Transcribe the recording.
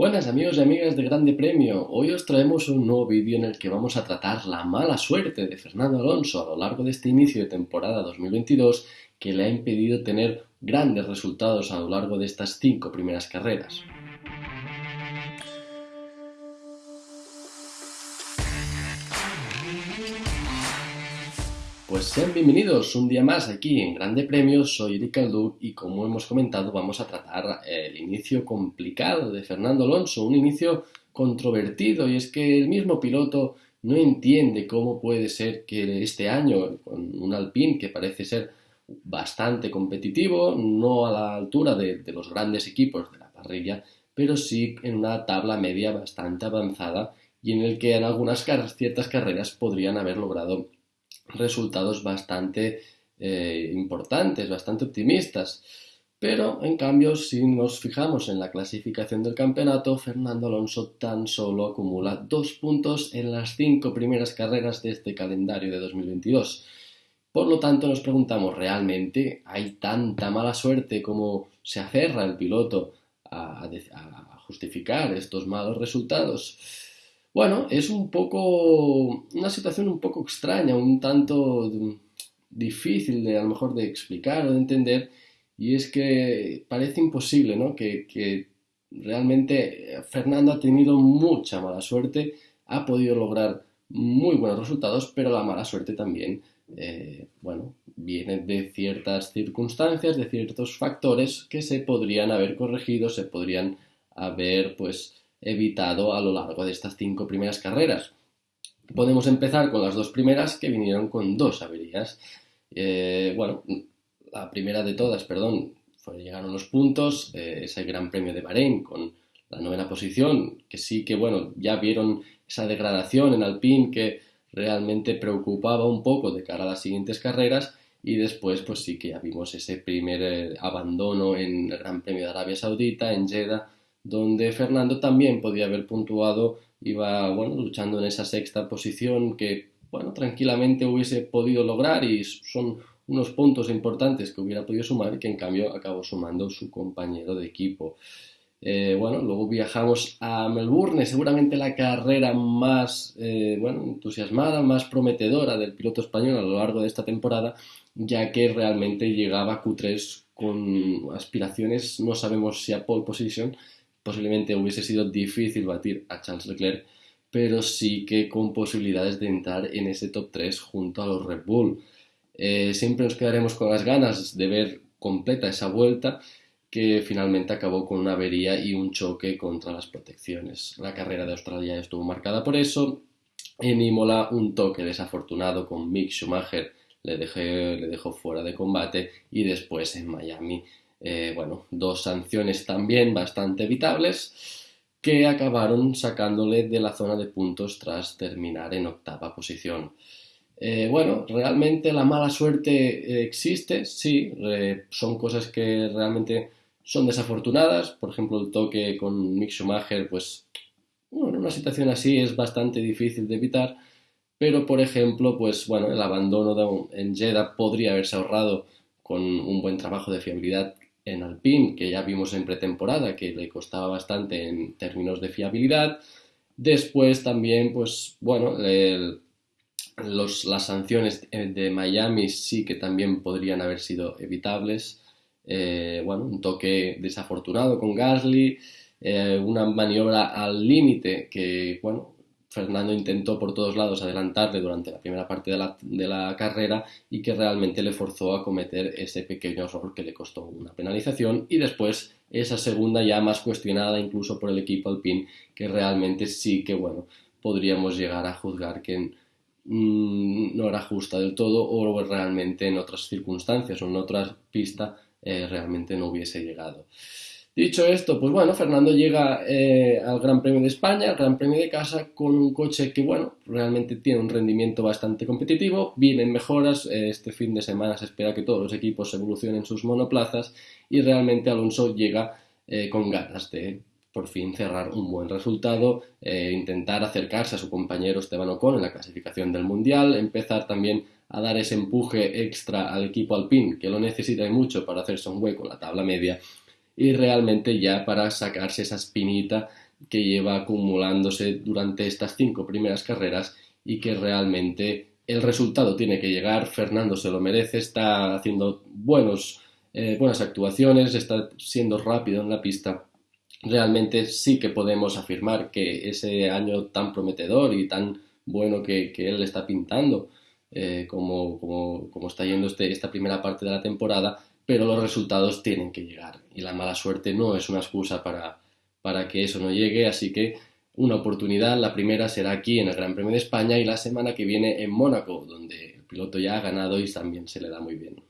Buenas amigos y amigas de Grande Premio, hoy os traemos un nuevo vídeo en el que vamos a tratar la mala suerte de Fernando Alonso a lo largo de este inicio de temporada 2022 que le ha impedido tener grandes resultados a lo largo de estas cinco primeras carreras. Pues sean bienvenidos un día más aquí en Grande Premio, soy Eric Alduc y como hemos comentado vamos a tratar el inicio complicado de Fernando Alonso, un inicio controvertido y es que el mismo piloto no entiende cómo puede ser que este año con un Alpine que parece ser bastante competitivo, no a la altura de los grandes equipos de la parrilla, pero sí en una tabla media bastante avanzada y en el que en algunas ciertas carreras podrían haber logrado resultados bastante eh, importantes, bastante optimistas. Pero, en cambio, si nos fijamos en la clasificación del campeonato, Fernando Alonso tan solo acumula dos puntos en las cinco primeras carreras de este calendario de 2022. Por lo tanto, nos preguntamos, ¿realmente hay tanta mala suerte como se aferra el piloto a, a justificar estos malos resultados? Bueno, es un poco una situación un poco extraña, un tanto difícil de a lo mejor de explicar o de entender, y es que parece imposible, ¿no? Que, realmente Fernando ha tenido mucha mala suerte, ha podido lograr muy buenos resultados, pero la mala suerte también, eh, bueno, viene de ciertas circunstancias, de ciertos factores que se podrían haber corregido, se podrían haber, pues, evitado a lo largo de estas cinco primeras carreras. Podemos empezar con las dos primeras que vinieron con dos averías. Eh, bueno, la primera de todas, perdón, fue, llegaron los puntos, eh, ese Gran Premio de Bahrein con la novena posición, que sí que, bueno, ya vieron esa degradación en Alpine que realmente preocupaba un poco de cara a las siguientes carreras y después pues sí que ya vimos ese primer eh, abandono en el Gran Premio de Arabia Saudita, en Jeddah, donde Fernando también podía haber puntuado, iba bueno, luchando en esa sexta posición que bueno, tranquilamente hubiese podido lograr y son unos puntos importantes que hubiera podido sumar que en cambio acabó sumando su compañero de equipo. Eh, bueno, luego viajamos a Melbourne, seguramente la carrera más eh, bueno, entusiasmada, más prometedora del piloto español a lo largo de esta temporada, ya que realmente llegaba a Q3 con aspiraciones, no sabemos si a pole position, posiblemente hubiese sido difícil batir a Charles Leclerc, pero sí que con posibilidades de entrar en ese top 3 junto a los Red Bull. Eh, siempre nos quedaremos con las ganas de ver completa esa vuelta que finalmente acabó con una avería y un choque contra las protecciones. La carrera de Australia estuvo marcada por eso. En Imola un toque desafortunado con Mick Schumacher le, le dejó fuera de combate y después en Miami eh, bueno, dos sanciones también bastante evitables que acabaron sacándole de la zona de puntos tras terminar en octava posición. Eh, bueno, realmente la mala suerte existe, sí, son cosas que realmente son desafortunadas, por ejemplo el toque con Mick Schumacher, pues bueno, una situación así es bastante difícil de evitar, pero por ejemplo, pues bueno, el abandono en Jeddah podría haberse ahorrado con un buen trabajo de fiabilidad en Alpine, que ya vimos en pretemporada, que le costaba bastante en términos de fiabilidad. Después también, pues bueno, las sanciones de Miami sí que también podrían haber sido evitables. Eh, bueno, un toque desafortunado con Gasly, eh, una maniobra al límite que, bueno, Fernando intentó por todos lados adelantarle durante la primera parte de la, carrera y que realmente le forzó a cometer ese pequeño error que le costó una penalización y después esa segunda ya más cuestionada incluso por el equipo Alpine que realmente sí que bueno podríamos llegar a juzgar que mm, no era justa del todo o realmente en otras circunstancias o en otra pista eh, realmente no hubiese llegado. Dicho esto, pues bueno, Fernando llega eh, al Gran Premio de España, al Gran Premio de casa, con un coche que, bueno, realmente tiene un rendimiento bastante competitivo, vienen mejoras, eh, este fin de semana se espera que todos los equipos evolucionen sus monoplazas y realmente Alonso llega eh, con ganas de por fin cerrar un buen resultado, intentar acercarse a su compañero Esteban Ocon en la clasificación del Mundial, empezar también a dar ese empuje extra al equipo Alpine, que lo necesita mucho para hacerse un hueco en la tabla media y realmente ya para sacarse esa espinita que lleva acumulándose durante estas cinco primeras carreras y que realmente el resultado tiene que llegar. Fernando se lo merece, está haciendo buenos, eh, buenas actuaciones, está siendo rápido en la pista. Realmente sí que podemos afirmar que ese año tan prometedor y tan bueno que, él está pintando, eh, como, como, está yendo este, esta primera parte de la temporada, pero los resultados tienen que llegar y la mala suerte no es una excusa para, para que eso no llegue, así que una oportunidad, la primera será aquí en el Gran Premio de España y la semana que viene en Mónaco, donde el piloto ya ha ganado y también se le da muy bien.